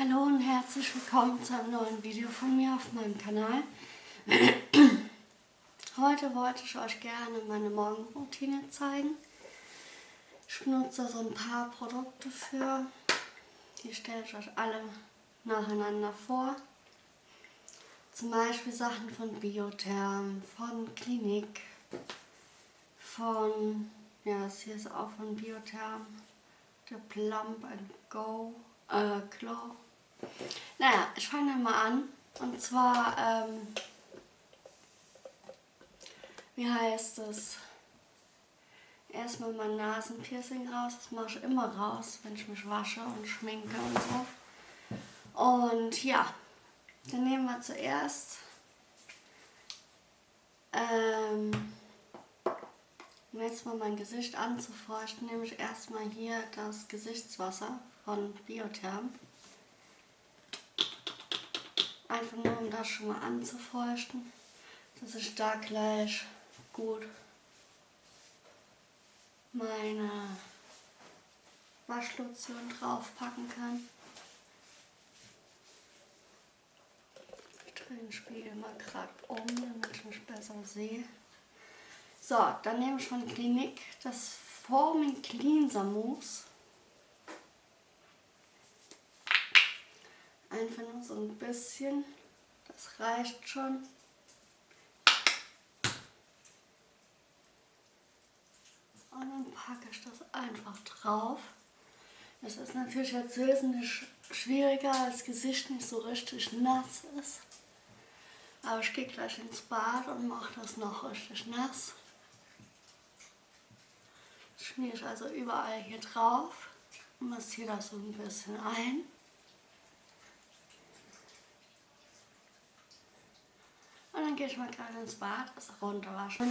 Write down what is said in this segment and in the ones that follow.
Hallo und herzlich willkommen zu einem neuen Video von mir auf meinem Kanal. Heute wollte ich euch gerne meine Morgenroutine zeigen. Ich benutze so ein paar Produkte für. Die stelle ich euch alle nacheinander vor. Zum Beispiel Sachen von Biotherm, von Klinik, von, ja das hier ist auch von Biotherm, der Plump and Go, äh, Glow. Naja, ich fange mal an. Und zwar, ähm, wie heißt es? Erstmal mein Nasenpiercing raus. Das mache ich immer raus, wenn ich mich wasche und schminke und so. Und ja, dann nehmen wir zuerst ähm, um jetzt mal mein Gesicht anzufeuchten, nehme ich erstmal hier das Gesichtswasser von Biotherm. Einfach nur, um das schon mal anzufeuchten, dass ich da gleich gut meine Waschlotion draufpacken kann. Ich drehe den Spiegel mal gerade um, damit ich mich besser sehe. So, dann nehme ich von Klinik das Forming Cleanser Mousse. Einfach nur so ein bisschen. Das reicht schon. Und dann packe ich das einfach drauf. Das ist natürlich jetzt wesentlich schwieriger, als das Gesicht nicht so richtig nass ist. Aber ich gehe gleich ins Bad und mache das noch richtig nass. Das schmiere ich also überall hier drauf und massiere das so ein bisschen ein. Und dann gehe ich mal gerade ins Bad, das runterwaschen.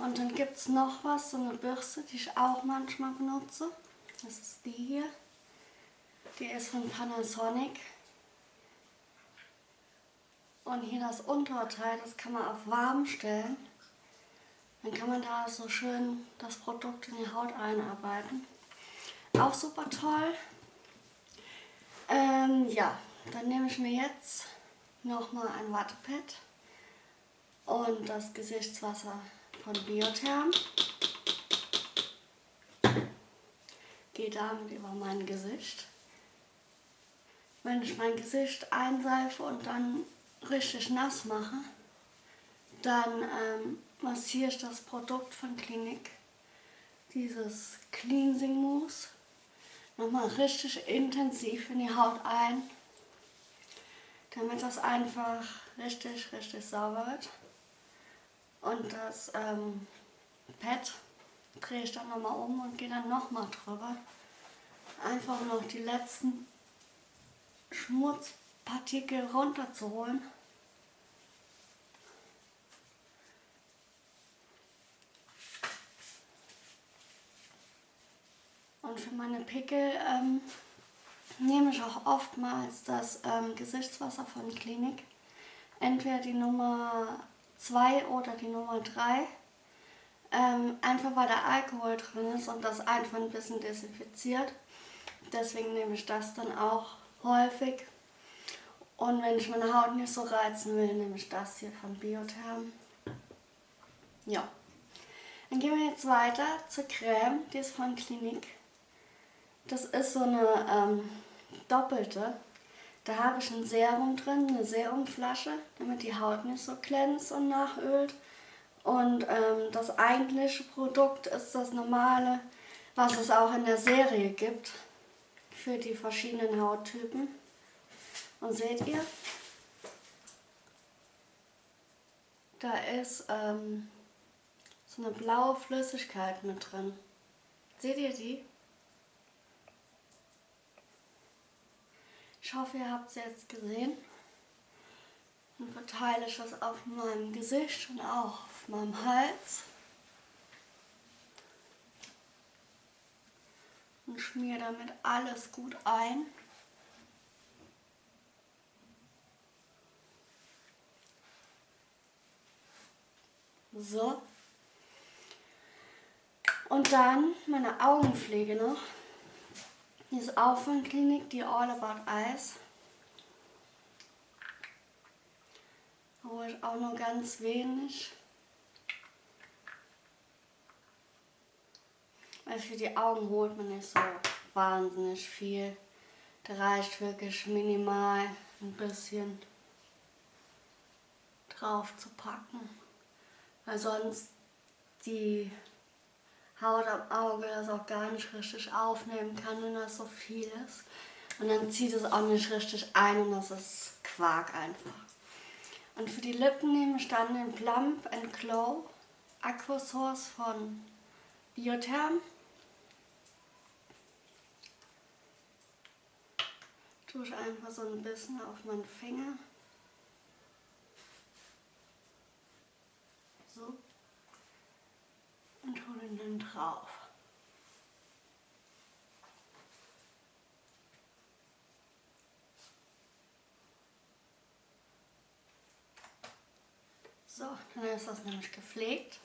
Und dann gibt es noch was, so eine Bürste, die ich auch manchmal benutze. Das ist die hier. Die ist von Panasonic. Und hier das Unterteil, das kann man auf warm stellen. Dann kann man da so schön das Produkt in die Haut einarbeiten. Auch super toll. Ähm, ja, dann nehme ich mir jetzt nochmal ein Wattepad und das Gesichtswasser von Biotherm. Gehe damit über mein Gesicht. Wenn ich mein Gesicht einseife und dann richtig nass mache, dann ähm, massiere ich das Produkt von Klinik, dieses Cleansing Mousse, nochmal richtig intensiv in die Haut ein, damit das einfach richtig, richtig sauber wird. Und das ähm, Pad drehe ich dann nochmal um und gehe dann nochmal drüber. Einfach noch die letzten Schmutzpartikel runterzuholen. Und für meine Pickel ähm, nehme ich auch oftmals das ähm, Gesichtswasser von Klinik. Entweder die Nummer 2 oder die Nummer 3. Ähm, einfach weil da Alkohol drin ist und das einfach ein bisschen desinfiziert. Deswegen nehme ich das dann auch häufig. Und wenn ich meine Haut nicht so reizen will, nehme ich das hier von Biotherm. Ja. Dann gehen wir jetzt weiter zur Creme, die ist von Clinique. Das ist so eine ähm, doppelte. Da habe ich ein Serum drin, eine Serumflasche, damit die Haut nicht so glänzt und nachölt. Und ähm, das eigentliche Produkt ist das normale, was es auch in der Serie gibt für die verschiedenen Hauttypen. Und seht ihr, da ist ähm, so eine blaue Flüssigkeit mit drin. Seht ihr die? Ich hoffe, ihr habt es jetzt gesehen. Dann verteile ich das auf meinem Gesicht und auch auf meinem Hals. Und schmiere damit alles gut ein. So. Und dann meine Augenpflege noch. Die ist auch von Klinik, die All About Eyes. ich auch nur ganz wenig. Weil für die Augen holt man nicht so wahnsinnig viel. Da reicht wirklich minimal ein bisschen drauf zu packen. Weil sonst die Haut am Auge das auch gar nicht richtig aufnehmen kann, wenn das so viel ist. Und dann zieht es auch nicht richtig ein und das ist Quark einfach. Und für die Lippen nehme ich dann den Plump and Glow Aquasource von Biotherm. Tue ich einfach so ein bisschen auf meinen Finger. So. Und drauf. So, dann ist das nämlich gepflegt.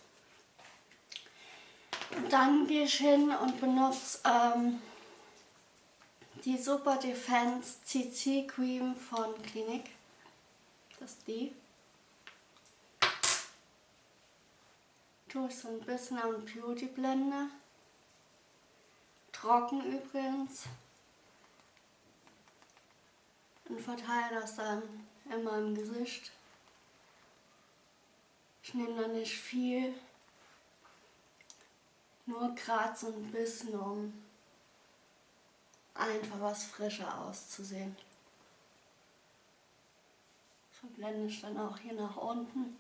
Und dann gehe ich hin und benutze ähm, die Super Defense CC Cream von Clinique. Das ist die. Tue ich so ein bisschen am Beauty Blender. Trocken übrigens. Und verteile das dann in meinem Gesicht. Ich nehme da nicht viel, nur gerade so ein bisschen, um einfach was frischer auszusehen. So blende ich dann auch hier nach unten.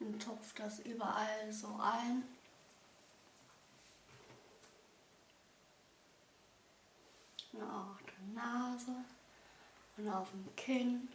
Und tupfe das überall so ein. Und auch die Nase und auf dem Kinn.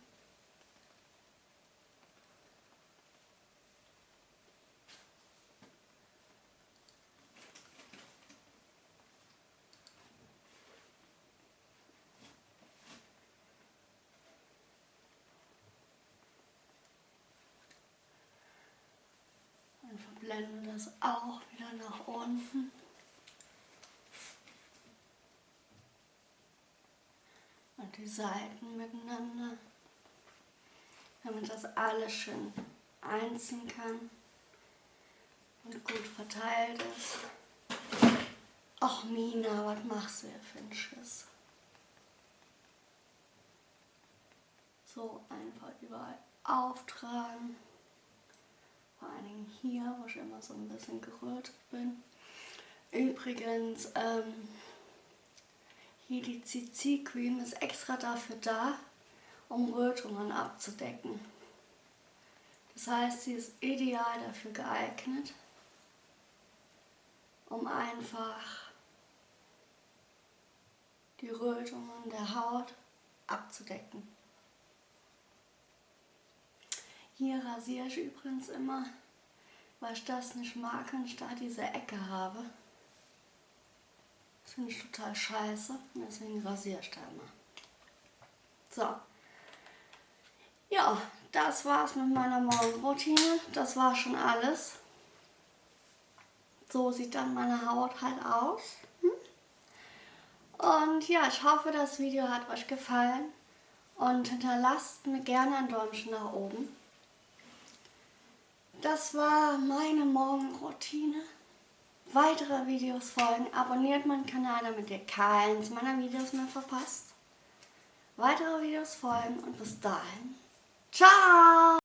Und verblende das auch wieder nach unten. und die Seiten miteinander, damit das alles schön einziehen kann und gut verteilt ist. Ach Mina, was machst du hier für einen Schiss? So einfach überall auftragen. Hier, wo ich immer so ein bisschen gerührt bin. Übrigens, ähm, hier die CC Cream ist extra dafür da, um Rötungen abzudecken. Das heißt, sie ist ideal dafür geeignet, um einfach die Rötungen der Haut abzudecken. Hier rasiere ich übrigens immer, weil ich das nicht mag, wenn ich da diese Ecke habe. Das finde ich total scheiße. Deswegen rasiere ich da immer. So. Ja, das war's mit meiner Morgenroutine. Das war schon alles. So sieht dann meine Haut halt aus. Und ja, ich hoffe, das Video hat euch gefallen. Und hinterlasst mir gerne ein Däumchen nach oben. Das war meine Morgenroutine weitere Videos folgen. Abonniert meinen Kanal, damit ihr keins meiner Videos mehr verpasst. Weitere Videos folgen und bis dahin. Ciao!